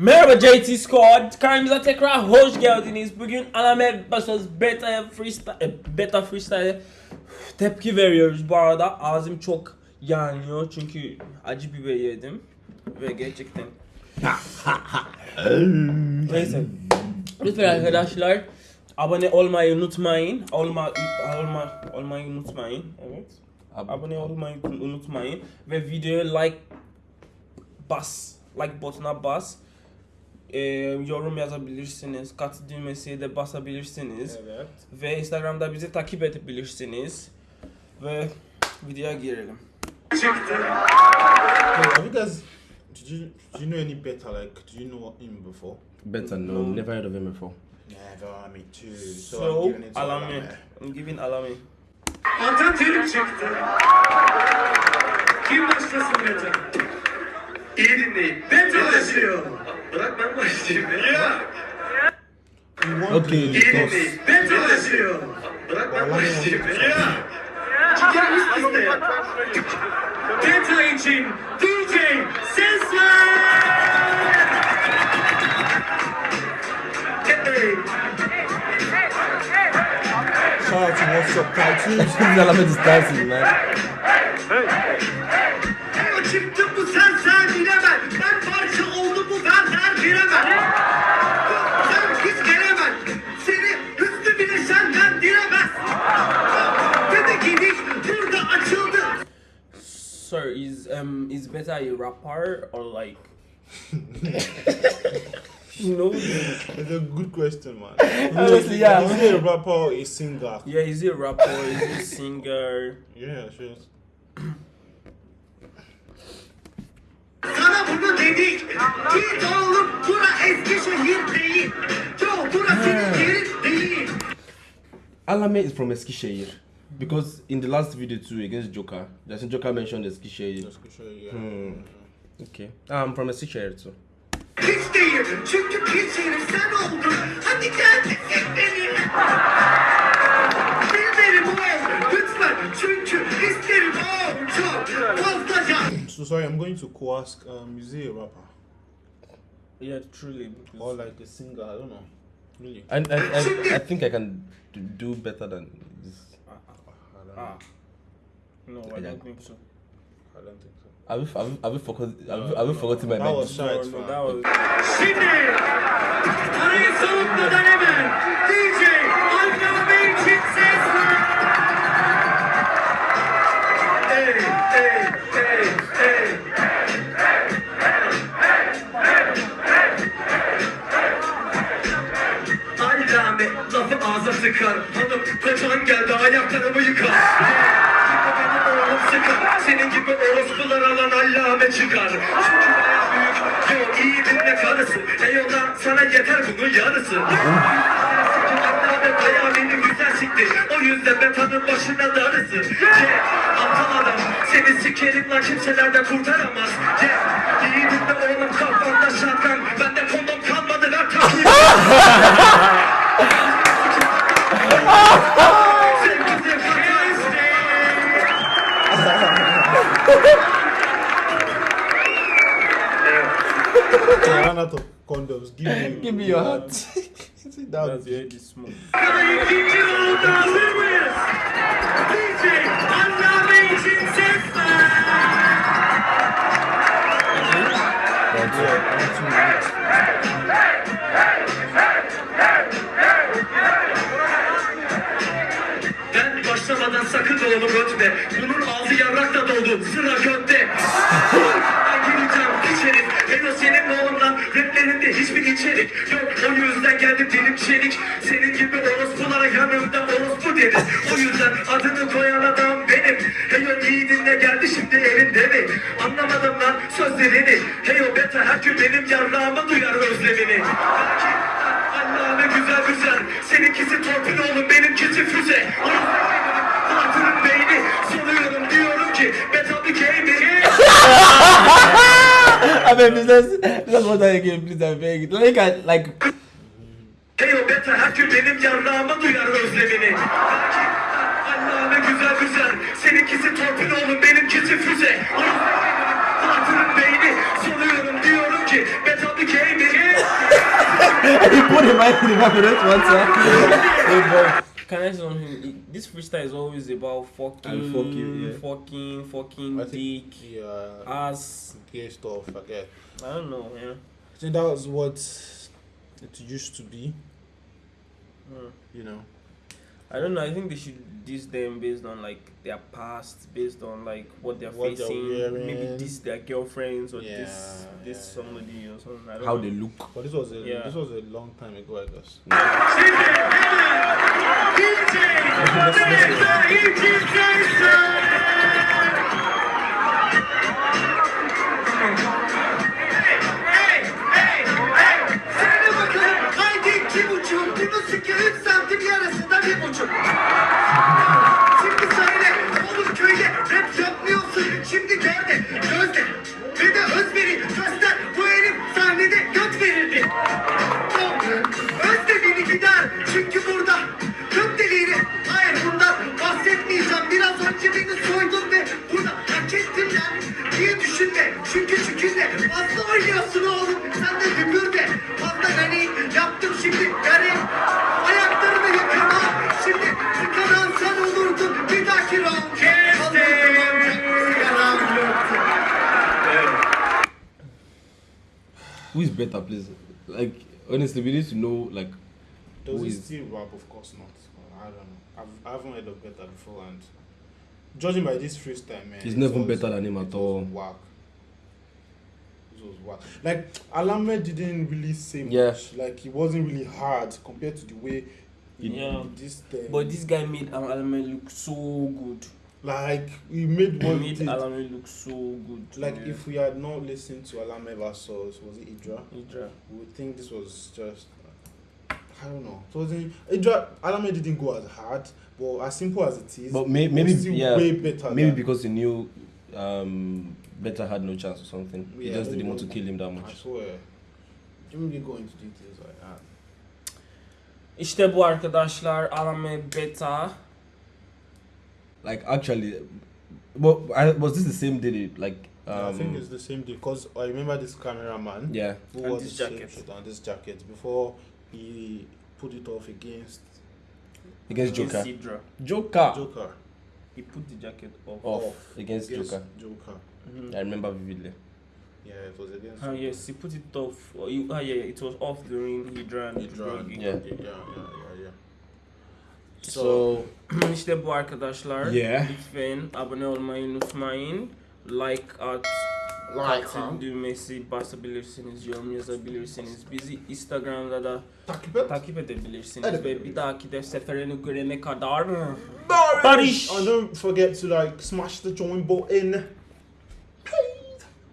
Merhaba JT Squad. Kanalımıza tekrar hoş geldiniz. Bugün Anamet Basöz Beta Freestyle, e, Beta Freestyle tepki veriyoruz bu arada. Ağzım çok yanıyor çünkü acı biber yedim. Ve gerçekten... Neyse. Lütfen arkadaşlar abone olmayı unutmayın. Olma, olma, olmayı unutmayın. Evet. Abone olmayı unutmayın. Ve videoya like bas. Like butonuna bas. Ee, yorum yazabilirsiniz. Katı düğmesiye de basabilirsiniz. Evet. Ve Instagram'da bizi takip edebilirsiniz. Ve videoya girelim. Hey, have you guys? Did you do you know any better? Like, do you know him before? Better no, never heard of him before. Never, me too. So, So, I'm giving it to Alami. Alame. I'm giving Alami. Atatürk çıktı. Kim başlasın Mete? İyi dinleyin. Mete başlıyor. Black man was stupid. Yeah. Okay, because... Black man was stupid. Yeah. Yeah. Detonating DJ Sisley! Shout out to what's up, cartoons. These elements dancing, man. Hey, hey, hey, hey. Is better a rapper or like no? It's a good question, man. Honestly, yeah. Is he a rapper or a singer? Yeah, is he a rapper? Is he a singer? Yeah, sure. Sana bunu dedik. Git oğlum bura Eskişehir değil. Yo bura senin yerin değil. Allame is from Eskişehir. Because in the last video too against Joker, that's when Joker mentioned Eskişehir. Just to show. Yeah. Hmm. Okay. I'm from a Eskişehir too. Hiç değil. Çünkü hiç herif sen oldun. Hadi gel desek beni. Bilmerim o. Lütfen. Çünkü isterim o. Çok fazlaca. So sorry, I'm going to co ask. Um, is he a rapper Yeah, truly. or like a singer? I don't know. Really? And I, I, I think I can do better than this. I don't know. Ah. No, I don't think so. I don't think so. Have you, have you, have you, forgot, have you, have you forgotten my That name? was No, shite, no, fam. that was. Şimdi arayı soğutmadan hemen DJ sıkar Hanım kocan geldi ayaklarımı yıkar. Gibi beni oğlum sıkar. Senin gibi orospular alan allame çıkar. Çünkü baya büyük Yo iyi dinle karısı. Eyvallah sana yeter bunun yarısı. Allame baya benim güzel sikti. O yüzden betanın başına darısı. Aptal adam. Seni sikerim lan kimselerden kurtaramaz Give me. Biraz ye Ben başlamadan sakın dolabı götme. Bunun altı ağzı yarrakla doldu. Sıra götte içerik. Eno senin oğlundan raplerinde hiçbir içerik yok. O yüzden geldim dilim çelik. Senin gibi orospulara yanımda orospu deriz. O yüzden adını koyan adam benim. Heyo iyi dinle geldi şimdi elinde mi? Anlamadım lan sözlerini. Heyo beta her gün benim yarrağımı duyar özlemini. Allah'ım güzel güzel. Seninkisi torpil oğlum benimkisi füze. Hatırın I mean, it's just, what I can, please, I beg. Like, I, like. Teyobet Hakkı benim yarrağıma duyar özlemini. Allah'ına güzel güzel. Seninkisi torpil oğlum, benimkisi füze. Hatırın beyni, soluyorum diyorum ki, betabı keyni. He put him right in the back of this one. Can I say something? This freestyle is always about fucking, And fucking, yeah. fucking, fucking I think dick, yeah, ass. gay stuff. I get. I don't know, yeah. I think that was what it used to be. Hmm. You know. I don't know. I think they should diss them based on like their past, based on like what they're What they're facing. Maybe wearing. diss their girlfriends or Yeah, this this yeah. somebody or something. I don't How know. they look. But this was a Yeah. this was a long time ago, I guess. Şimdi Şimdi gel. Who is better, please? Like honestly, we need to know like Does Who he is- still rap? Of course not. I don't know. I've, I haven't heard of better before, and judging by this freestyle, man, He's it never was- better than him at it all. Whack. This was whack. Like Allame didn't really say much. Yeah. Like he wasn't really hard compared to the way he Yeah. this thing. Um, but this guy made Al- Allame look so good. Like he made He what he made did. Allame look so good. Like yeah. if we had not listened to Allame versus was it Idra, Idra. we would think this was just I don't know. So it wasn't Idra Allame didn't go as hard, but as simple as it is, But may, maybe still yeah, way better. maybe than- because he knew um, Better had no chance or something. he just didn't want to kill him that much. I swear. Didn't really go into details like that. İşte bu arkadaşlar Allame Beta. Like actually, but I, was this the same day? Like um, I think it's the same day because I remember this cameraman yeah, who And wore this jacket. shirt and this jacket before he put it off against against against Joker. Idra. Joker Joker. He put the jacket off. off against Joker. Joker. Mhm. I remember vividly. Yeah, it was against. Ah yes, he put it off. Oh, you, ah yeah, yeah, it was off during Hydra and Idra. Yeah. yeah, yeah, yeah, So, işte bu arkadaşlar. Yeah. Lütfen abone olmayı unutmayın. Like at Like, düğmesi basabilirsiniz, yorum yazabilirsiniz. Bizi Instagram'da da Takip et. takip edebilirsiniz Hadi ve bir dahaki de seferini görene kadar Barış. And don't forget to like smash the join button.